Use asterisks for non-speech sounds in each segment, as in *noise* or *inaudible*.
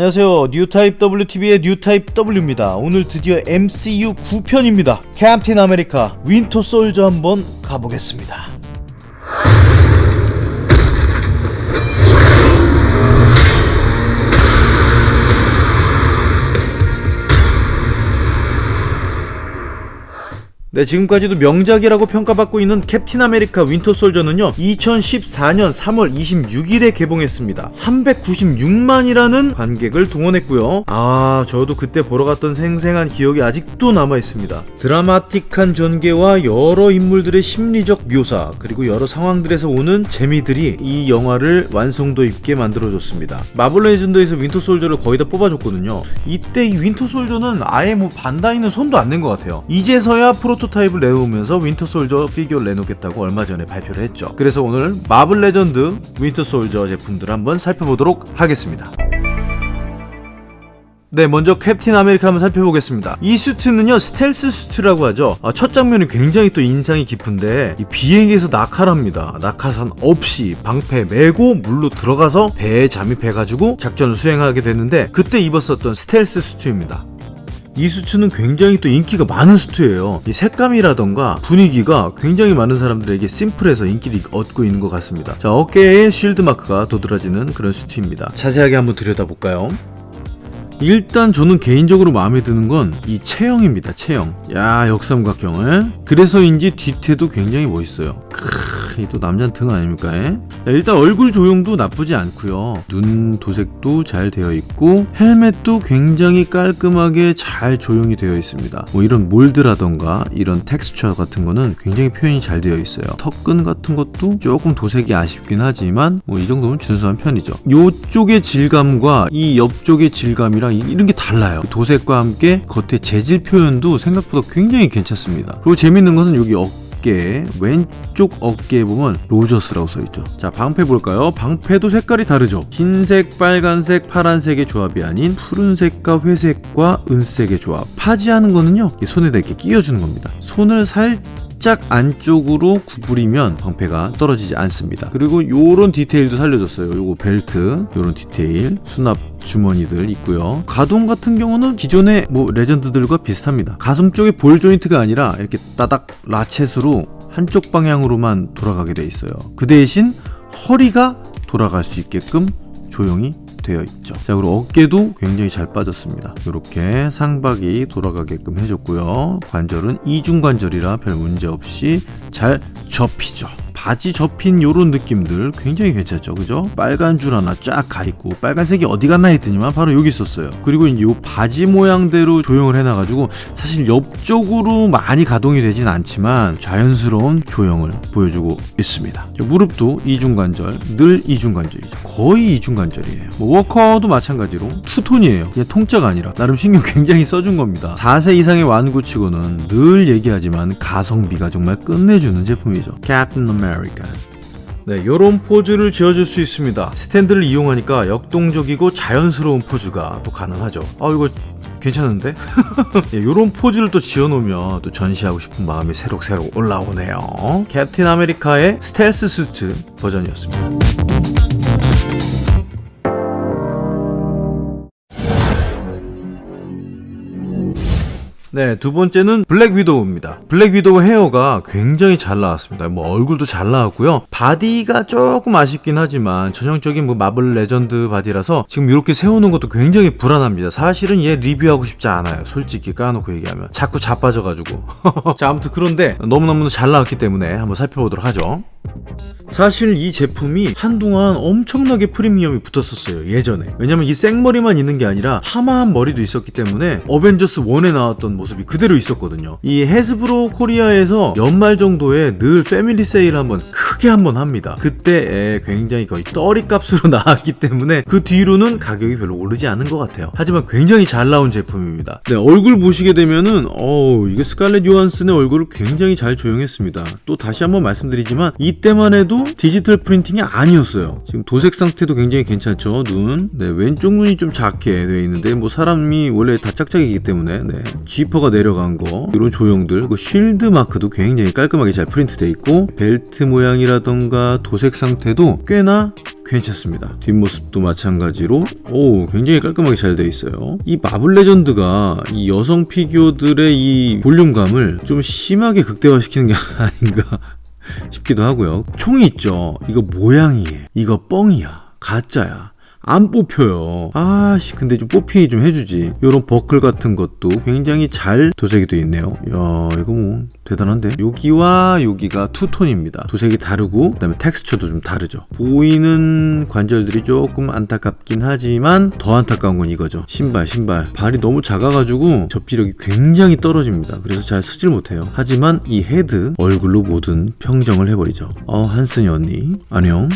안녕하세요. 뉴타입 WTV의 뉴타입 W입니다. 오늘 드디어 MCU 9편입니다. 캡틴 아메리카 윈터 솔저 한번 가보겠습니다 네, 지금까지도 명작이라고 평가받고 있는 캡틴 아메리카 윈터 솔저는요, 2014년 3월 26일에 개봉했습니다. 396만이라는 관객을 동원했고요. 아, 저도 그때 보러 갔던 생생한 기억이 아직도 남아있습니다. 드라마틱한 전개와 여러 인물들의 심리적 묘사, 그리고 여러 상황들에서 오는 재미들이 이 영화를 완성도 있게 만들어줬습니다. 마블 레전드에서 윈터 솔저를 거의 다 뽑아줬거든요. 이때 이 윈터 솔저는 아예 뭐 반다이는 손도 안 낸 것 같아요. 이제서야 프로 프로토타입을 내놓으면서 윈터 솔저 피규어를 내놓겠다고 얼마 전에 발표를 했죠. 그래서 오늘 마블 레전드 윈터 솔저 제품들을 한번 살펴보도록 하겠습니다. 네 먼저 캡틴 아메리카 한번 살펴보겠습니다 이 수트는요 스텔스 수트라고 하죠 아, 첫 장면이 굉장히 또 인상이 깊은데 비행기에서 낙하합니다 낙하산 없이 방패 메고 물로 들어가서 배에 잠입해가지고 작전을 수행하게 됐는데 그때 입었었던 스텔스 수트입니다 이 수트는 굉장히 또 인기가 많은 수트예요. 이 색감이라던가 분위기가 굉장히 많은 사람들에게 심플해서 인기를 얻고 있는 것 같습니다. 자 어깨에 shield 마크가 도드라지는 그런 수트입니다. 자세하게 한번 들여다볼까요? 일단 저는 개인적으로 마음에 드는 건 이 체형입니다 체형. 야 역삼각형을. 그래서인지 뒤태도 굉장히 멋있어요. 크으 또 남자 등 아닙니까 에? 일단 얼굴 조형도 나쁘지 않고요. 눈 도색도 잘 되어 있고 헬멧도 굉장히 깔끔하게 잘 조형이 되어 있습니다. 뭐 이런 mold라던가 이런 텍스처 같은 거는 굉장히 표현이 잘 되어 있어요. 턱끈 같은 것도 조금 도색이 아쉽긴 하지만 뭐 이 정도면 준수한 편이죠. 이쪽의 질감과 이 옆쪽의 질감이랑 이런 게 달라요. 도색과 함께 겉에 재질 표현도 생각보다 굉장히 괜찮습니다. 그리고 재밌는 것은 여기 어깨 왼쪽 어깨에 보면 로저스라고 써있죠. 자 방패 볼까요? 방패도 색깔이 다르죠. 흰색 빨간색 파란색의 조합이 아닌 푸른색과 회색과 은색의 조합. 파지하는 거는요 손에다 이렇게 끼워주는 겁니다. 손을 살짝 안쪽으로 구부리면 방패가 떨어지지 않습니다. 그리고 요런 디테일도 살려줬어요. 요거 벨트 요런 디테일 수납 주머니들 있고요. 가동 같은 경우는 기존의 뭐 레전드들과 비슷합니다. 가슴 쪽에 ball joint가 아니라 이렇게 따닥 ratchet으로 한쪽 방향으로만 돌아가게 돼 있어요. 그 대신 허리가 돌아갈 수 있게끔 조용히 되어 있죠. 자 그리고 어깨도 굉장히 잘 빠졌습니다. 이렇게 상박이 돌아가게끔 해줬고요. 관절은 이중관절이라 별 문제 없이 잘 접히죠 바지 접힌 요런 느낌들 굉장히 괜찮죠 그죠? 빨간 줄 하나 쫙 가있고 빨간색이 어디 갔나 했더니만 바로 여기 있었어요. 그리고 요 바지 모양대로 조형을 해놔가지고 사실 옆쪽으로 많이 가동이 되진 않지만 자연스러운 조형을 보여주고 있습니다. 무릎도 이중관절 늘 이중관절이죠. 거의 이중관절이에요. 뭐 워커도 마찬가지로 투톤이에요. 그냥 통짜가 아니라. 나름 신경 굉장히 써준 겁니다. 4세 이상의 완구치고는 늘 얘기하지만 가성비가 정말 끝내주는 제품이죠. 캡틴 아메리카 네, 요런 포즈를 지어줄 수 있습니다. 스탠드를 이용하니까 역동적이고 자연스러운 포즈가 또 가능하죠. 아 이거 괜찮은데? 이런 *laughs* 예, 포즈를 또 지어놓으면 또 전시하고 싶은 마음이 새록새록 올라오네요. 캡틴 아메리카의 스텔스 수트 버전이었습니다 네, 두 번째는 블랙 위도우입니다. 블랙 위도우 헤어가 굉장히 잘 나왔습니다. 뭐 얼굴도 잘 나왔고요. 바디가 조금 아쉽긴 하지만 전형적인 뭐 마블 레전드 바디라서 지금 이렇게 세우는 것도 굉장히 불안합니다. 사실은 얘 리뷰하고 싶지 않아요. 솔직히 까놓고 얘기하면. 자꾸 자빠져가지고. *laughs* 자, 아무튼 그런데 너무너무 잘 나왔기 때문에 한번 살펴보도록 하죠. 사실 이 제품이 한동안 엄청나게 프리미엄이 붙었었어요 예전에. 왜냐면 이 생머리만 있는 게 아니라 파마한 머리도 있었기 때문에 어벤져스 1에 나왔던 모습이 그대로 있었거든요. 이 해즈브로 코리아에서 연말 정도에 늘 패밀리 세일 한번 크게 한번 합니다. 그때 굉장히 거의 떨이 값으로 *laughs* 나왔기 때문에 그 뒤로는 가격이 별로 오르지 않은 것 같아요. 하지만 굉장히 잘 나온 제품입니다. 네 얼굴 보시게 되면은 어우 이게 스칼렛 요한슨의 얼굴을 굉장히 잘 조형했습니다. 또 다시 한번 말씀드리지만 이때만 해도 디지털 프린팅이 아니었어요. 지금 도색 상태도 굉장히 괜찮죠. 눈. 네, 왼쪽 눈이 좀 작게 되어 있는데 뭐 사람이 원래 다 짝짝이기 때문에 네. 지퍼가 내려간 거 이런 조형들 그 쉴드 마크도 굉장히 깔끔하게 잘 프린트 돼 있고 벨트 모양이라던가 도색 상태도 꽤나 괜찮습니다. 뒷모습도 마찬가지로 오 굉장히 깔끔하게 잘 되어 있어요. 이 마블 레전드가 이 여성 피규어들의 이 볼륨감을 좀 심하게 극대화시키는 게 *laughs* 아닌가 싶기도 하고요. 총이 있죠. 이거 모양이에요. 이거 뻥이야. 가짜야. 안 뽑혀요. 아씨, 근데 좀 뽑히게 좀 해주지. 요런 버클 같은 것도 굉장히 잘 도색이 되어 있네요. 야, 이거 뭐, 대단한데? 여기와 여기가 투톤입니다. 도색이 다르고, 그 다음에 텍스처도 좀 다르죠. 보이는 관절들이 조금 안타깝긴 하지만, 더 안타까운 건 이거죠. 신발, 신발. 발이 너무 작아가지고, 접지력이 굉장히 떨어집니다. 그래서 잘 쓰질 못해요. 하지만 이 헤드, 얼굴로 모든 평정을 해버리죠. 어, 한슨이 언니. 안녕.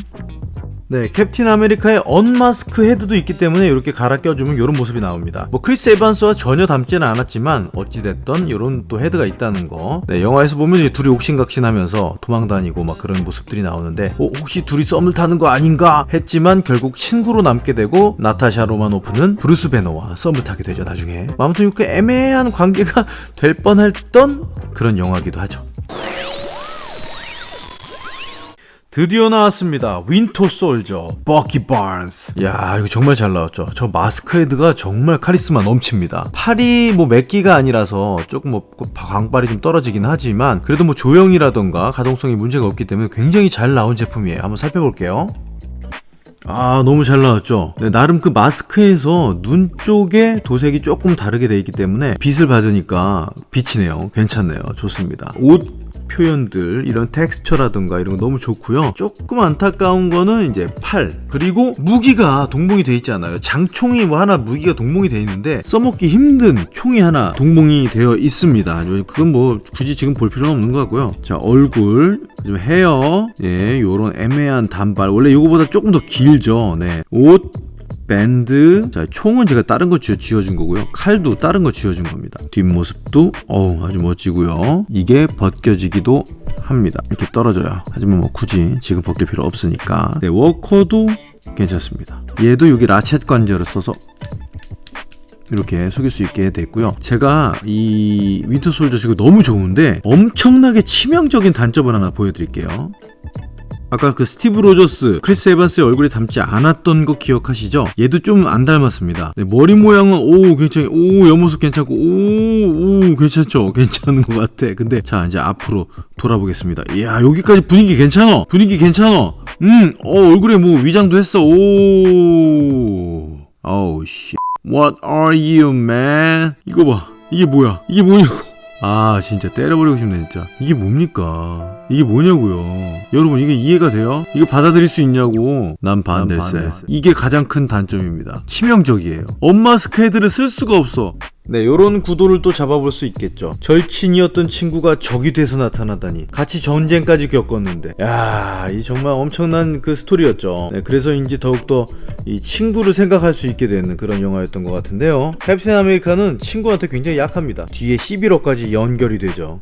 네, 캡틴 아메리카의 unmask 헤드도 있기 때문에 이렇게 갈아 껴주면 이런 모습이 나옵니다. 뭐 크리스 에반스와 전혀 닮지는 않았지만 어찌됐던 이런 또 헤드가 있다는 거. 네, 영화에서 보면 둘이 옥신각신하면서 도망다니고 막 그런 모습들이 나오는데 어, 혹시 둘이 썸을 타는 거 아닌가 했지만 결국 친구로 남게 되고 나타샤 로마노프는 브루스 배너와 썸을 타게 되죠 나중에. 아무튼 이렇게 애매한 관계가 *laughs* 될 뻔했던 그런 영화기도 하죠. 드디어 나왔습니다. 윈터 솔저, 버키 반즈. 야, 이거 정말 잘 나왔죠. 저 마스크 헤드가 정말 카리스마 넘칩니다. 팔이 뭐 멕기가 아니라서 조금 뭐 광발이 좀 떨어지긴 하지만 그래도 뭐 조형이라던가 가동성이 문제가 없기 때문에 굉장히 잘 나온 제품이에요. 한번 살펴볼게요. 아 너무 잘 나왔죠 네, 나름 그 마스크에서 눈 쪽에 도색이 조금 다르게 돼 있기 때문에 빛을 받으니까 비치네요 괜찮네요 좋습니다 옷 표현들 이런 텍스처라든가 이런 거 너무 좋고요. 조금 안타까운 거는 이제 팔 그리고 무기가 동봉이 돼 있잖아요. 장총이 뭐 하나 무기가 동봉이 돼 있는데 써먹기 힘든 총이 하나 동봉이 되어 있습니다. 그건 뭐 굳이 지금 볼 필요는 없는 것 같고요. 자 얼굴 좀 헤어 예 요런 애매한 단발. 원래 이거보다 조금 더 길죠. 네옷 밴드 자 총은 제가 다른 거 쥐어, 준 거고요. 칼도 다른 거 쥐어준 겁니다. 뒷모습도 어우 아주 멋지고요. 이게 벗겨지기도 합니다. 이렇게 떨어져요. 하지만 뭐 굳이 지금 벗길 필요 없으니까. 네, 워커도 괜찮습니다. 얘도 여기 ratchet 관절을 써서 이렇게 숙일 수 있게 됐고요. 제가 이 윈터 솔저 지금 너무 좋은데 엄청나게 치명적인 단점을 하나 보여드릴게요 아까 그 스티브 로저스, 크리스 에반스의 얼굴이 닮지 않았던 거 기억하시죠? 얘도 좀 안 닮았습니다. 네, 머리 모양은 오 괜찮, 오 옆모습 괜찮고 오, 오 괜찮죠? *laughs* 괜찮은 것 같아. 근데 자 이제 앞으로 돌아보겠습니다. 이야 여기까지 분위기 괜찮어. 분위기 괜찮어. 음, 어 얼굴에 뭐 위장도 했어. 오, 어우 씨. What are you, man? 이거 봐. 이게 뭐야? 이게 뭐냐고. 아 진짜 때려버리고 싶네 진짜. 이게 뭡니까? 이게 뭐냐고요? 여러분 이게 이해가 돼요? 이거 받아들일 수 있냐고? 난 반대세 이게 가장 큰 단점입니다. 치명적이에요. 엄마 스케드를 쓸 수가 없어 네, 요런 구도를 또 잡아볼 수 있겠죠. 절친이었던 친구가 적이 돼서 나타나다니. 같이 전쟁까지 겪었는데. 야, 이 정말 엄청난 그 스토리였죠. 네, 그래서인지 더욱더 이 친구를 생각할 수 있게 되는 그런 영화였던 것 같은데요. 캡틴 아메리카는 친구한테 굉장히 약합니다. 뒤에 시빌 워까지 연결이 되죠.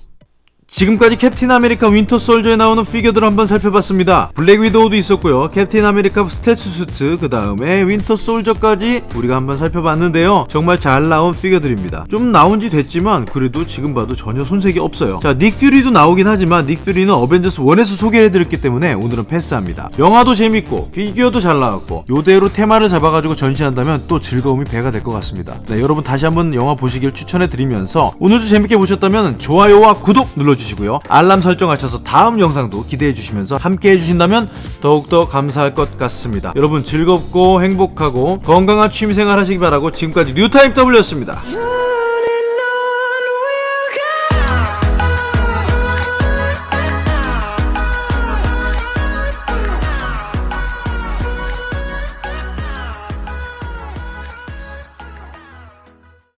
지금까지 캡틴 아메리카 윈터 솔저에 나오는 피규어들을 한번 살펴봤습니다. 블랙 위도우도 있었고요. 캡틴 아메리카 스텔스 수트, 그 다음에 윈터 솔저까지 우리가 한번 살펴봤는데요. 정말 잘 나온 피규어들입니다. 좀 나온 지 됐지만 그래도 지금 봐도 전혀 손색이 없어요. 자, 닉 퓨리도 나오긴 하지만 닉 퓨리는 어벤져스 1에서 소개해드렸기 때문에 오늘은 패스합니다. 영화도 재밌고 피규어도 잘 나왔고 요대로 테마를 잡아가지고 전시한다면 또 즐거움이 배가 될 것 같습니다. 네, 여러분 다시 한번 영화 보시길 추천해드리면서 오늘도 재밌게 보셨다면 좋아요와 구독 눌러주세요. 눌러주시고요. 알람 설정하셔서 다음 영상도 기대해 주시면서 함께 해주신다면 더욱더 감사할 것 같습니다. 여러분 즐겁고 행복하고 건강한 취미생활 하시기 바라고 지금까지 뉴타임 W였습니다.